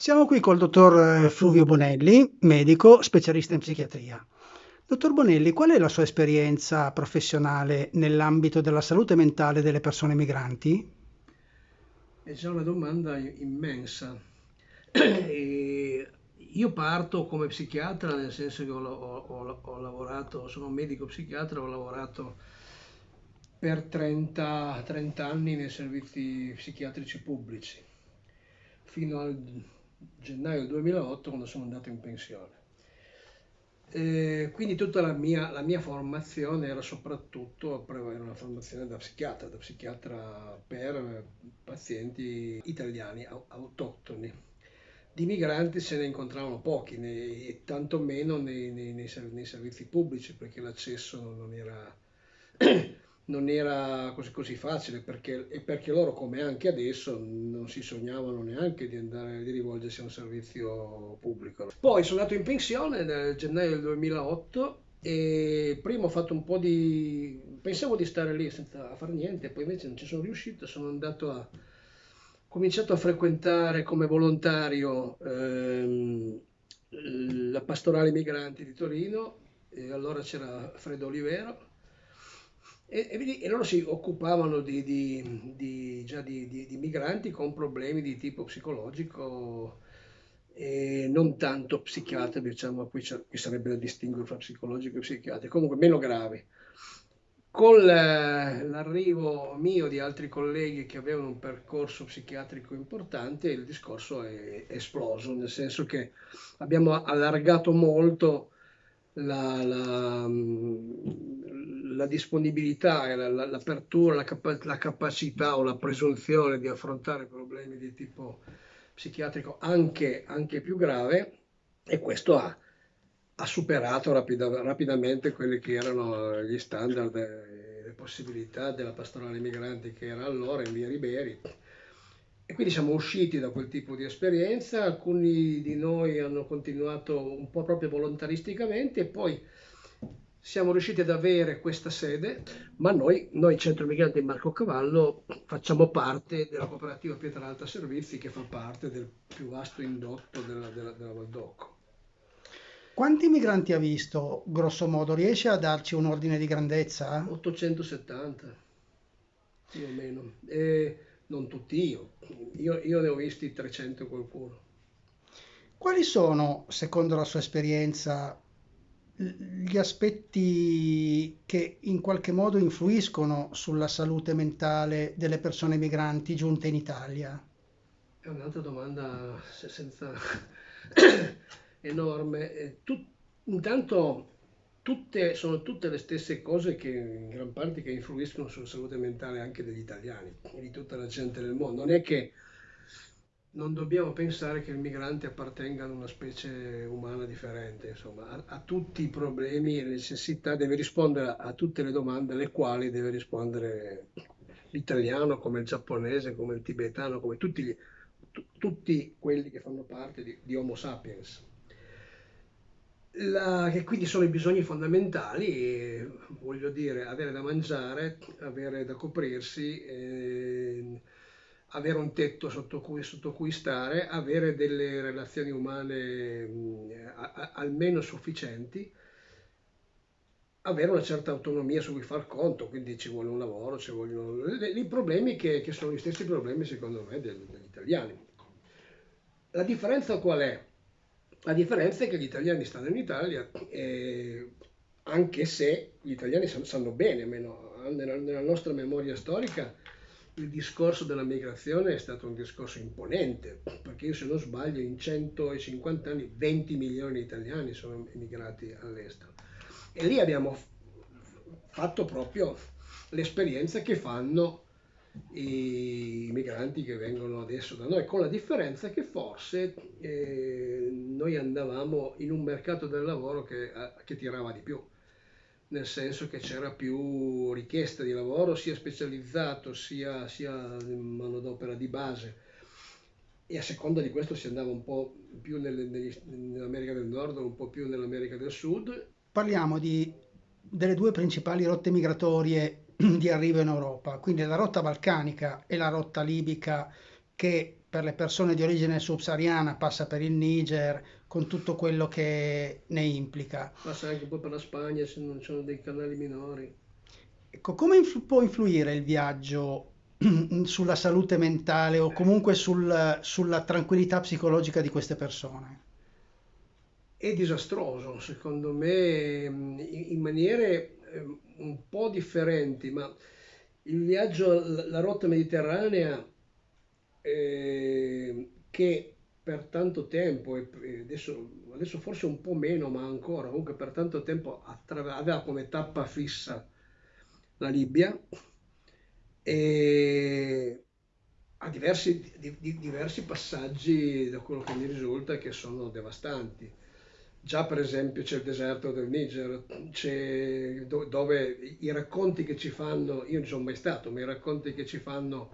Siamo qui col dottor eh, Fluvio Bonelli, medico, specialista in psichiatria. Dottor Bonelli, qual è la sua esperienza professionale nell'ambito della salute mentale delle persone migranti? È già una domanda immensa. Io parto come psichiatra, nel senso che ho, ho, ho lavorato, sono un medico psichiatra, ho lavorato per 30, 30 anni nei servizi psichiatrici pubblici, fino al gennaio 2008 quando sono andato in pensione. E quindi tutta la mia, la mia, formazione era soprattutto era una formazione da psichiatra, da psichiatra per pazienti italiani autoctoni di migranti se ne incontravano pochi, né, e tantomeno nei, nei, nei, nei, servizi pubblici, perché l'accesso non era, non era così, così, facile, perché, e perché loro, come anche adesso, non si sognavano neanche di, andare, di rivolgersi a un servizio pubblico. Poi sono andato in pensione nel gennaio del 2008 e prima ho fatto un po' di... pensavo di stare lì senza fare niente, poi invece non ci sono riuscito, sono andato a cominciato a frequentare come volontario ehm, la pastorale migranti di Torino e allora c'era Fredo Olivero e, e, e loro si occupavano di, di, di, già di, migranti con problemi di tipo psicologico e non tanto psichiatrico, diciamo, qui, qui sarebbe da distinguere fra psicologico e psichiatrico, comunque meno gravi. Con l'arrivo mio di altri colleghi che avevano un percorso psichiatrico importante, il discorso è esploso, nel senso che abbiamo allargato molto la, la, la disponibilità, l'apertura, la, la, la, capacità o la presunzione di affrontare problemi di tipo psichiatrico anche, anche più grave e questo ha ha superato rapida, rapidamente quelli che erano gli standard e le possibilità della pastorale migranti che era allora in via Riberi. E quindi siamo usciti da quel tipo di esperienza, alcuni di noi hanno continuato un po' proprio volontaristicamente e poi siamo riusciti ad avere questa sede, ma noi, noi Centro Migranti Marco Cavallo, facciamo parte della cooperativa Pietralta Servizi che fa parte del più vasto indotto della, della, della Valdocco. Quanti migranti ha visto, grosso modo? Riesce a darci un ordine di grandezza? 870, più o meno. E non tutti io. io. Io ne ho visti 300 qualcuno. Quali sono, secondo la sua esperienza, gli aspetti che in qualche modo influiscono sulla salute mentale delle persone migranti giunte in Italia? È un'altra domanda senza enorme. Tut, intanto tutte, sono tutte le stesse cose che in gran parte che influiscono sulla salute mentale anche degli italiani di tutta la gente del mondo. Non è che non dobbiamo pensare che il migrante appartenga ad una specie umana differente, insomma, ha, tutti i problemi e le necessità, deve rispondere a, a tutte le domande alle quali deve rispondere l'italiano come il giapponese, come il tibetano, come tutti, gli, tutti quelli che fanno parte di, di Homo sapiens. La, che quindi sono i bisogni fondamentali, voglio dire, avere da mangiare, avere da coprirsi, eh, avere un tetto sotto cui, sotto cui, stare, avere delle relazioni umane mh, a, a, almeno sufficienti, avere una certa autonomia su cui far conto, quindi ci vuole un lavoro, ci vogliono i problemi che, che sono gli stessi problemi secondo me degli italiani. La differenza qual è? La differenza è che gli italiani stanno in Italia, eh, anche se gli italiani sanno bene, almeno nella nostra memoria storica, il discorso della migrazione è stato un discorso imponente, perché io se non sbaglio in 150 anni 20 milioni di italiani sono emigrati all'estero. E lì abbiamo fatto proprio l'esperienza che fanno i migranti che vengono adesso da noi, con la differenza che forse eh, noi andavamo in un mercato del lavoro che, eh, che tirava di più, nel senso che c'era più richiesta di lavoro sia specializzato sia, sia manodopera di base e a seconda di questo si andava un po' più nelle, negli, nell'America del Nord, un po' più nell'America del Sud. Parliamo di, delle due principali rotte migratorie di arrivo in Europa, quindi la rotta balcanica e la rotta libica che per le persone di origine subsahariana passa per il Niger con tutto quello che ne implica. Passa anche un po' per la Spagna se non ci sono dei canali minori. Ecco, come influ- può influire il viaggio sulla salute mentale o comunque sul- sulla tranquillità psicologica di queste persone? È disastroso, secondo me, in maniere eh, un po' differenti, ma il viaggio, la la rotta mediterranea, eh, che per tanto tempo, e adesso, adesso forse un po' meno, ma ancora, comunque per tanto tempo aveva come tappa fissa la Libia e ha diversi, di- di- diversi passaggi da quello che mi risulta che sono devastanti. Già per esempio c'è il deserto del Niger, do- dove i racconti che ci fanno, io non sono mai stato, ma i racconti che ci fanno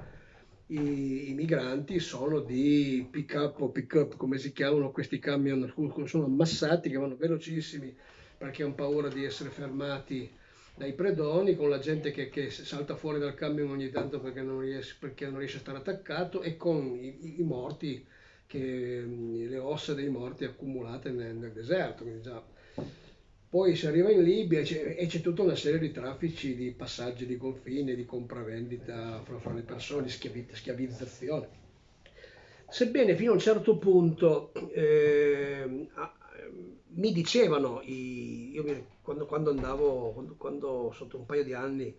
i, i migranti sono di pick up o pick up, come si chiamano questi camion, sono ammassati che vanno velocissimi perché hanno paura di essere fermati dai predoni, con la gente che, che salta fuori dal camion ogni tanto perché non riesce, perché non riesce a stare attaccato e con i, i morti, che, le ossa dei morti accumulate nel, nel deserto. quindi già- Poi si arriva in Libia e c'è, tutta una serie di traffici, di passaggi di confine, di compravendita fra, fra le persone, schiavi- schiavizzazione. Sebbene fino a un certo punto a- mi dicevano, i- io quando, quando andavo, quando, quando sotto un paio di anni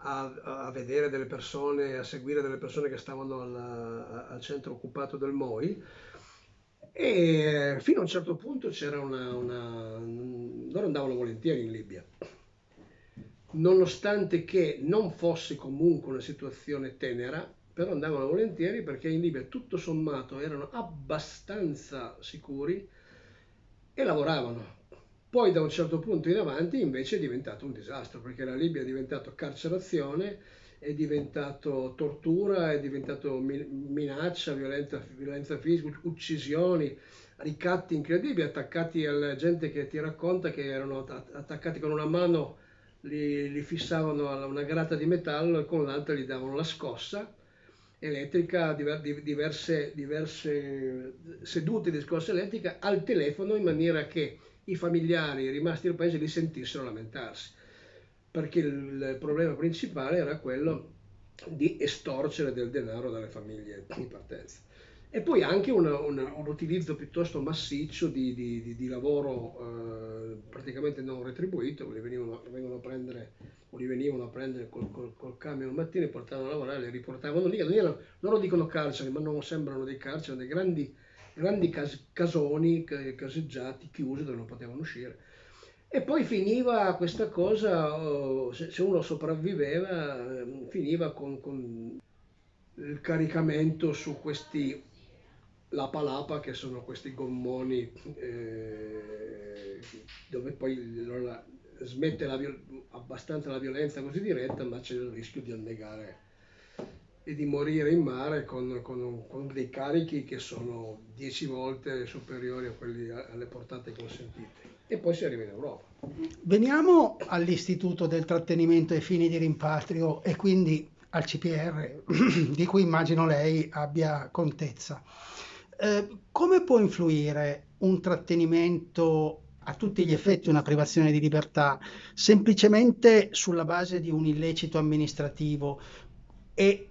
a, a vedere delle persone, a seguire delle persone che stavano al, al centro occupato del MOI, e fino a un certo punto c'era una, una... loro andavano volentieri in Libia, nonostante che non fosse comunque una situazione tenera, però andavano volentieri perché in Libia tutto sommato erano abbastanza sicuri e lavoravano. Poi da un certo punto in avanti invece è diventato un disastro perché la Libia è diventato carcerazione, è diventato tortura, è diventato mi- minaccia, violenza, violenza fisica, uccisioni, ricatti incredibili, attaccati alla gente che ti racconta che erano att- attaccati con una mano, li, li fissavano a una grata di metallo e con l'altra gli davano la scossa elettrica, diver- di- diverse, diverse sedute di scossa elettrica al telefono in maniera che i familiari rimasti nel paese li sentissero lamentarsi, perché il problema principale era quello di estorcere del denaro dalle famiglie di partenza. E poi anche una- una- un utilizzo piuttosto massiccio di, di- di- di lavoro eh, praticamente non retribuito, li venivano, a prendere, li venivano a prendere col, col, col camion al mattino, li portavano a lavorare, li riportavano lì. Erano- loro dicono carceri, ma non sembrano dei carceri, dei grandi, grandi cas- casoni, ca- caseggiati, chiusi dove non potevano uscire. E poi finiva questa cosa, oh, se, uno sopravviveva, ehm, finiva con, con il caricamento su questi Lapa Lapa, che sono questi gommoni eh, dove poi smette la abbastanza la violenza così diretta, ma c'è il rischio di annegare e di morire in mare con, con- con dei carichi che sono 10 volte superiori a quelli alle portate consentite. E poi si arriva in Europa. Veniamo all'Istituto del trattenimento ai fini di rimpatrio e quindi al CPR, di cui immagino lei abbia contezza. Eh, come può influire un trattenimento a tutti gli effetti, una privazione di libertà, semplicemente sulla base di un illecito amministrativo e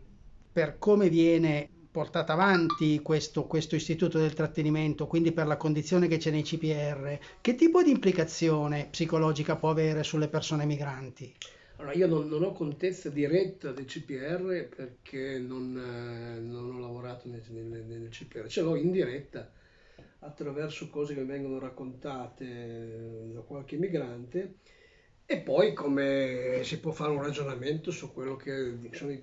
per come viene portato avanti questo, questo istituto del trattenimento, quindi per la condizione che c'è nei CPR, che tipo di implicazione psicologica può avere sulle persone migranti? Allora, io non, non ho contezza diretta del CPR perché non, eh, non ho lavorato nel, nel- nel CPR, ce l'ho in diretta attraverso cose che vengono raccontate eh, da qualche migrante e poi come si può fare un ragionamento su quello che sono i,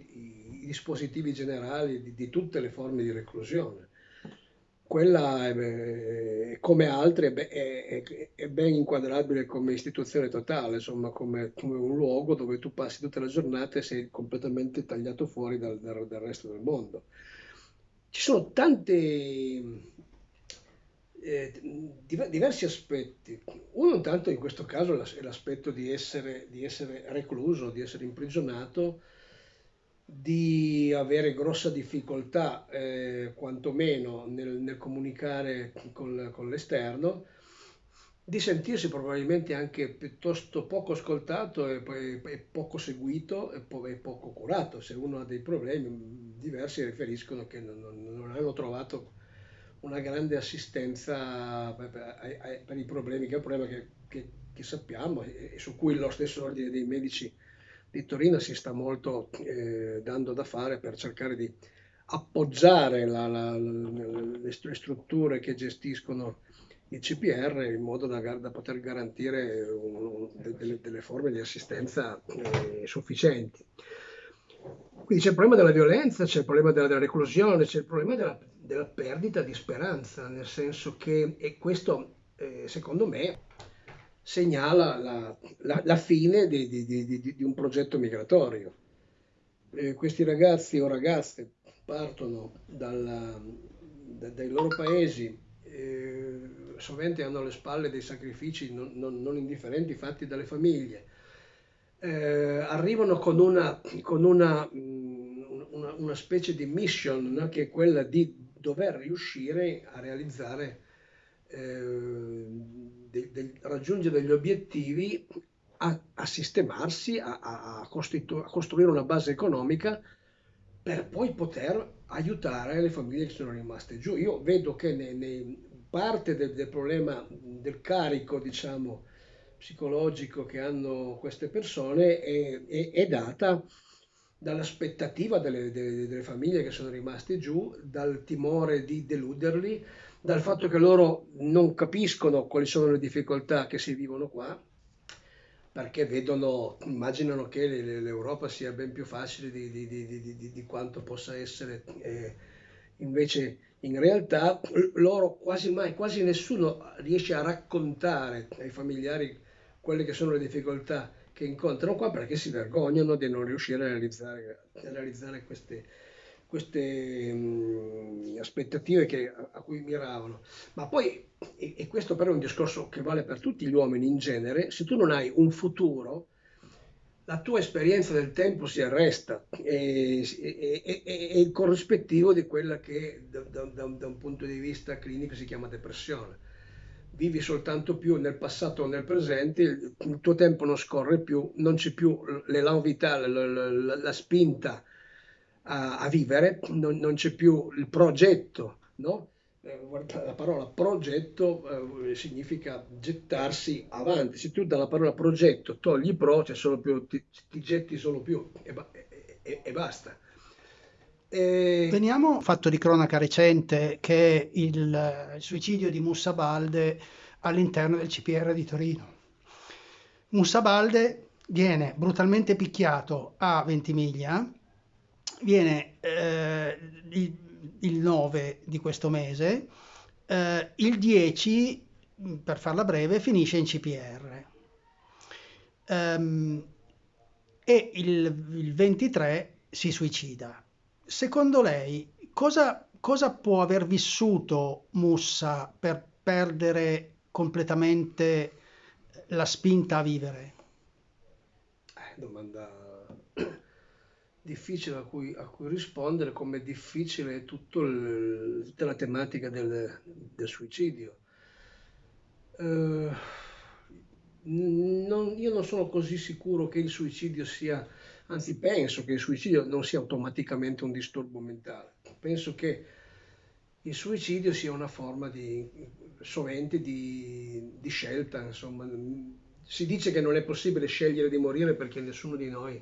i dispositivi generali di, di tutte le forme di reclusione. Quella, è, beh, come altre, è, è- è ben inquadrabile come istituzione totale, insomma, come, come un luogo dove tu passi tutta la giornata e sei completamente tagliato fuori dal, dal- dal resto del mondo. Ci sono tanti, eh, diver- diversi aspetti. Uno intanto in questo caso è l'aspetto di essere, di essere recluso, di essere imprigionato di avere grossa difficoltà, eh, quantomeno nel, nel comunicare con, con l'esterno, di sentirsi probabilmente anche piuttosto poco ascoltato e, e poco seguito e, po- e, poco curato. Se uno ha dei problemi, diversi riferiscono che non, non hanno trovato una grande assistenza per, per, per i problemi, che è un problema che, che, che sappiamo e, su cui lo stesso ordine dei medici di Torino si sta molto eh, dando da fare per cercare di appoggiare la, la, le, le strutture che gestiscono il CPR in modo da, da poter garantire un, delle, delle, forme di assistenza eh, sufficienti. Quindi c'è il problema della violenza, c'è il problema della, della reclusione, c'è il problema della, della, perdita di speranza, nel senso che, e questo eh, secondo me segnala la, la, la fine di, di, di, di, un progetto migratorio. Eh, questi ragazzi o ragazze partono dalla, da, dai loro paesi, eh, sovente hanno alle spalle dei sacrifici non, non, non indifferenti fatti dalle famiglie, eh, arrivano con una, con una, una, una specie di mission no? che è quella di dover riuscire a realizzare eh, de, de, raggiungere degli obiettivi, a, a sistemarsi, a, a, a, costruire una base economica per poi poter aiutare le famiglie che sono rimaste giù. Io vedo che ne, ne parte del, del, problema del carico, diciamo, psicologico che hanno queste persone è, è, è data dall'aspettativa delle, delle, delle, famiglie che sono rimaste giù, dal timore di deluderli, dal fatto che loro non capiscono quali sono le difficoltà che si vivono qua, perché vedono, immaginano che l'Europa sia ben più facile di, di, di, di quanto possa essere. Eh, invece in realtà loro quasi mai, quasi nessuno riesce a raccontare ai familiari quelle che sono le difficoltà che incontrano qua perché si vergognano di non riuscire a realizzare, a realizzare queste, queste mh, aspettative che, a, cui miravano. Ma poi, e, e, questo però è un discorso che vale per tutti gli uomini in genere, se tu non hai un futuro, la tua esperienza del tempo si arresta e, e, è il corrispettivo di quella che da, da, da un punto di vista clinico si chiama depressione vivi soltanto più nel passato o nel presente, il tuo tempo non scorre più, non c'è più l'elan vitale, la, la, la spinta a, a vivere, non, non, c'è più il progetto, no? Eh, la parola progetto eh, significa gettarsi avanti. Se tu dalla parola progetto togli pro, c'è solo più, ti, ti getti solo più e, e, e basta. E... Veniamo fatto di cronaca recente che è il, il suicidio di Mussa Balde all'interno del CPR di Torino. Mussa Balde viene brutalmente picchiato a Ventimiglia viene eh, il, il, 9 di questo mese, eh, il 10, per farla breve, finisce in CPR. Um, ehm, e il, il, 23 si suicida. Secondo lei, cosa, cosa può aver vissuto Mussa per perdere completamente la spinta a vivere? Eh, domanda difficile a cui, a cui rispondere, come difficile è tutto il, tutta la tematica del, del suicidio. Uh, non, io non sono così sicuro che il suicidio sia, anzi penso che il suicidio non sia automaticamente un disturbo mentale. Penso che il suicidio sia una forma di, sovente di, di scelta, insomma. Si dice che non è possibile scegliere di morire perché nessuno di noi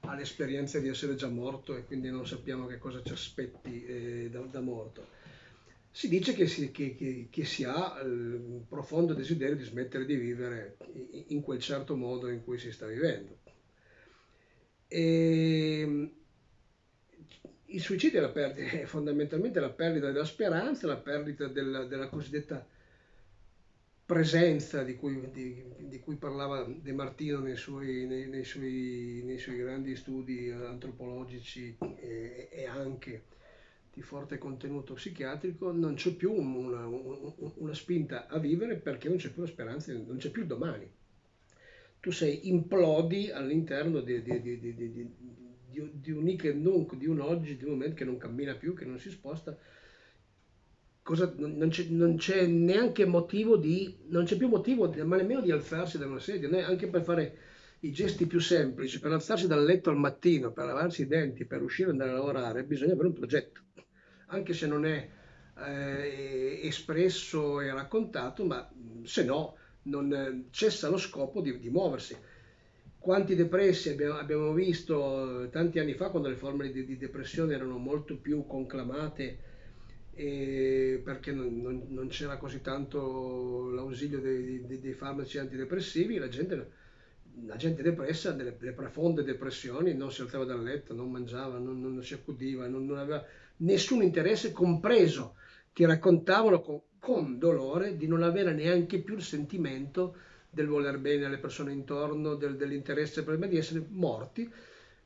ha l'esperienza di essere già morto e quindi non sappiamo che cosa ci aspetti eh, da, da, morto. Si dice che si, che, che, che si ha il profondo desiderio di smettere di vivere in quel certo modo in cui si sta vivendo. E ehm, il suicidio è, la perdita, è fondamentalmente la perdita della speranza, la perdita della, della cosiddetta presenza di cui, di, di cui, parlava De Martino nei suoi, nei, nei, suoi, nei suoi, grandi studi antropologici e, e, anche di forte contenuto psichiatrico, non c'è più una, una, spinta a vivere perché non c'è più la speranza, non c'è più il domani. Tu sei implodi all'interno di, di, di di, un hic e di un oggi, di un momento che non cammina più, che non si sposta, cosa, non, c'è, non, c'è, neanche motivo di, non c'è più motivo, ma nemmeno di alzarsi da una sedia, anche per fare i gesti più semplici, per alzarsi dal letto al mattino, per lavarsi i denti, per uscire e andare a lavorare, bisogna avere un progetto, anche se non è eh, espresso e raccontato, ma se no non cessa lo scopo di, di muoversi. Quanti depressi abbiamo, abbiamo, visto tanti anni fa quando le forme di, di depressione erano molto più conclamate eh, perché non, non, non, c'era così tanto l'ausilio dei, dei, dei farmaci antidepressivi, la gente, la gente depressa, delle, delle, profonde depressioni, non si alzava dal letto, non mangiava, non, non si accudiva, non, aveva nessun interesse, compreso ti raccontavano con, dolore di non avere neanche più il sentimento del voler bene alle persone intorno, del, dell'interesse per me, di essere morti.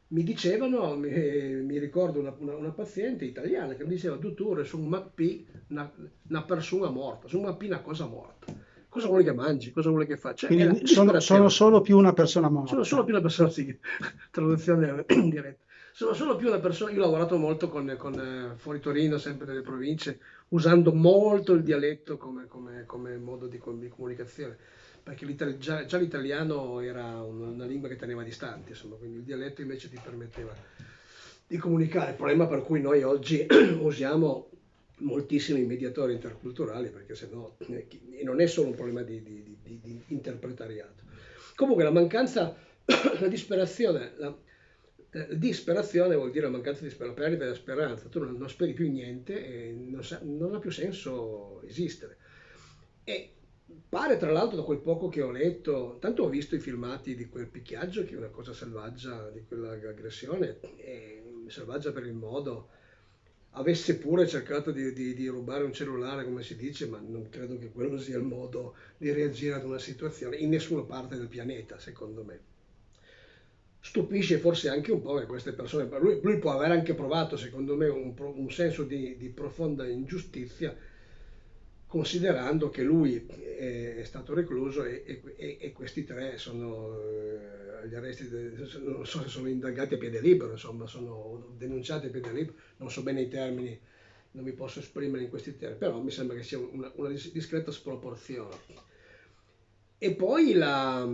Mi dicevano, mi, mi ricordo una, una, una, paziente italiana che mi diceva, dottore, su un mappi una, una persona morta, su un mappi una cosa morta. Cosa vuole che mangi? Cosa vuole che faccia? Quindi sono, sono, solo più una persona morta. Sono solo più una persona, sì, traduzione diretta sono solo più una persona, io ho lavorato molto con, con eh, fuori Torino, sempre nelle province, usando molto il dialetto come, come, come modo di, comunicazione, perché già, già, l'italiano era una, una, lingua che teneva distante, insomma, quindi il dialetto invece ti permetteva di comunicare, il problema per cui noi oggi usiamo moltissimi mediatori interculturali, perché se no, eh, non è solo un problema di, di, di, di interpretariato. Comunque la mancanza, la disperazione, la, eh, disperazione vuol dire la mancanza di speranza, perdita della speranza, tu non, non speri più niente e non, sa, non, ha più senso esistere. E pare tra l'altro da quel poco che ho letto, tanto ho visto i filmati di quel picchiaggio che è una cosa selvaggia, di quell'aggressione, selvaggia per il modo, avesse pure cercato di, di, di, rubare un cellulare, come si dice, ma non credo che quello sia il modo di reagire ad una situazione in nessuna parte del pianeta, secondo me stupisce forse anche un po' che queste persone, lui, lui può aver anche provato secondo me un, un senso di, di, profonda ingiustizia considerando che lui è, è stato recluso e, e, e, questi tre sono eh, gli arresti, de, non so se sono indagati a piede libero, insomma sono denunciati a piede libero, non so bene i termini, non mi posso esprimere in questi termini, però mi sembra che sia una, una discreta sproporzione. E poi la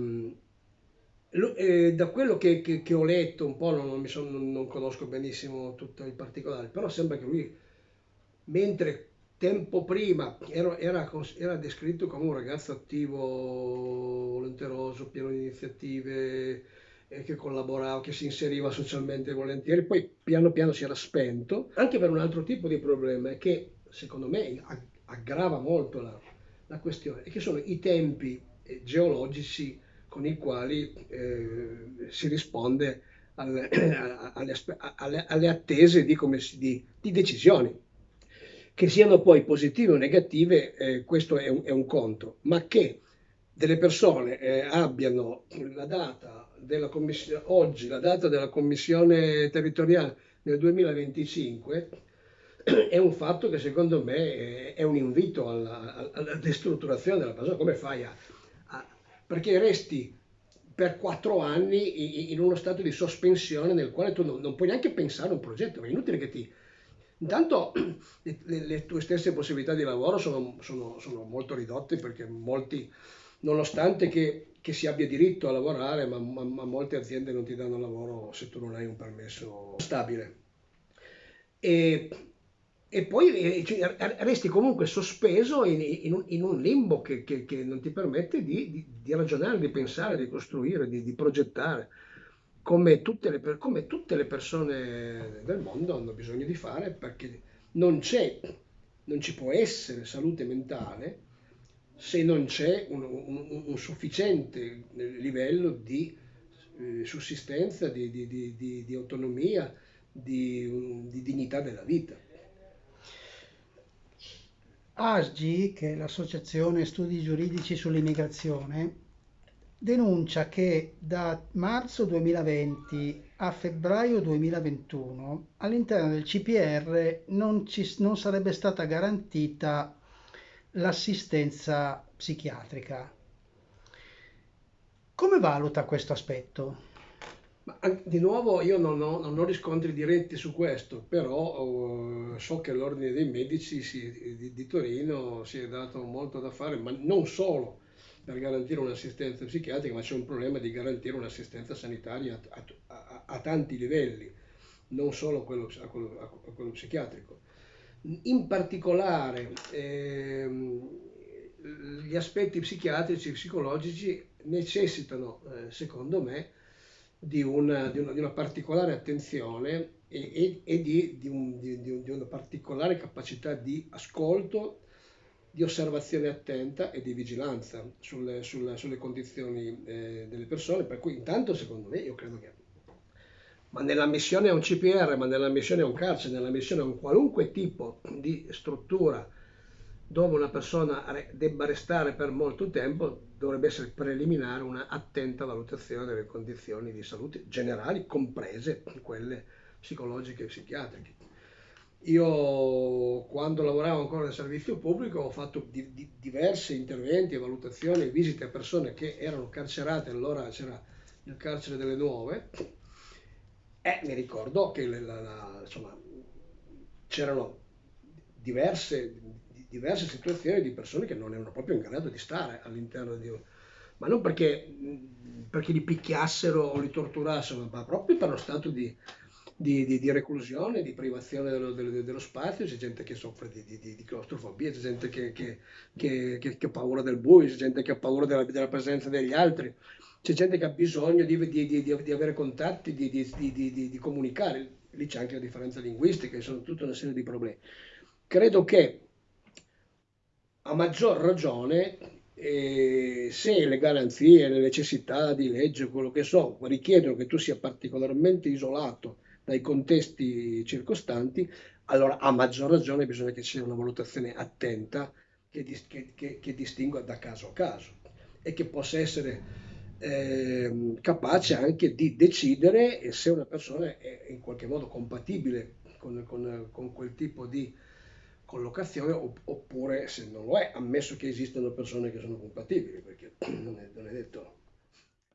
eh, da quello che, che, che, ho letto un po', non, non, sono, non, conosco benissimo tutti i particolari, però sembra che lui, mentre tempo prima era, era, era descritto come un ragazzo attivo, volenteroso, pieno di iniziative, eh, che collaborava, che si inseriva socialmente volentieri, poi piano piano si era spento, anche per un altro tipo di problema, che secondo me aggrava molto la, la questione, e che sono i tempi eh, geologici con i quali eh, si risponde alle, alle, alle, alle attese di, di, di, decisioni. Che siano poi positive o negative, eh, questo è un, è un, conto, ma che delle persone eh, abbiano la data della commissione, oggi la data della commissione territoriale nel 2025 è un fatto che secondo me è un invito alla, alla destrutturazione della persona. Come fai a, perché resti per quattro anni in uno stato di sospensione nel quale tu non, non puoi neanche pensare a un progetto, è inutile che ti... Intanto le, le tue stesse possibilità di lavoro sono, sono, sono molto ridotte perché molti, nonostante che, che, si abbia diritto a lavorare, ma, ma, ma molte aziende non ti danno lavoro se tu non hai un permesso stabile. E e poi cioè, resti comunque sospeso in, in, un, in un, limbo che, che, che, non ti permette di, di, di, ragionare, di pensare, di costruire, di, di progettare, come tutte, le, come tutte, le, persone del mondo hanno bisogno di fare, perché non non ci può essere salute mentale se non c'è un, un, un sufficiente livello di eh, sussistenza, di, autonomia, di dignità della vita. ASGI, che è l'Associazione Studi Giuridici sull'Immigrazione, denuncia che da marzo 2020 a febbraio 2021 all'interno del CPR non, ci, non sarebbe stata garantita l'assistenza psichiatrica. Come valuta questo aspetto? Ma di nuovo io non ho, non ho riscontri diretti su questo, però uh, so che l'Ordine dei Medici si, di, di, Torino si è dato molto da fare, ma non solo per garantire un'assistenza psichiatrica, ma c'è un problema di garantire un'assistenza sanitaria a, a, a tanti livelli, non solo quello, a quello, a quello psichiatrico. In particolare ehm, gli aspetti psichiatrici e psicologici necessitano, eh, secondo me, di una, di una, di una particolare attenzione e, e, e di, un, di, una particolare capacità di ascolto, di osservazione attenta e di vigilanza sulle, sulle, sulle condizioni eh, delle persone. Per cui intanto, secondo me, io credo che ma nella missione a un CPR, ma nella missione a un carcere, nella missione a un qualunque tipo di struttura dove una persona debba restare per molto tempo, dovrebbe essere preliminare una attenta valutazione delle condizioni di salute generali, comprese quelle psicologiche e psichiatriche. Io quando lavoravo ancora nel servizio pubblico ho fatto di, di, diversi interventi, valutazioni e visite a persone che erano carcerate, allora c'era il carcere delle nuove, e mi ricordo che c'erano diverse diverse situazioni di persone che non erano proprio in grado di stare all'interno di un... ma non perché, perché li picchiassero o li torturassero, ma proprio per lo stato di, di, di, di reclusione, di privazione dello, dello, dello, spazio, c'è gente che soffre di, di claustrofobia, c'è gente che, che, che, che, ha paura del buio, c'è gente che ha paura della, della presenza degli altri, c'è gente che ha bisogno di, avere contatti, di, comunicare, lì c'è anche la differenza linguistica, sono tutta una serie di problemi. Credo che a maggior ragione eh, se le garanzie, le necessità di legge, quello che so, richiedono che tu sia particolarmente isolato dai contesti circostanti, allora a maggior ragione bisogna che ci sia una valutazione attenta che, che, che, che distingua da caso a caso e che possa essere eh, capace anche di decidere se una persona è in qualche modo compatibile con, con, con quel tipo di collocazione oppure se non lo è, ammesso che esistano persone che sono compatibili, perché non è, non è detto.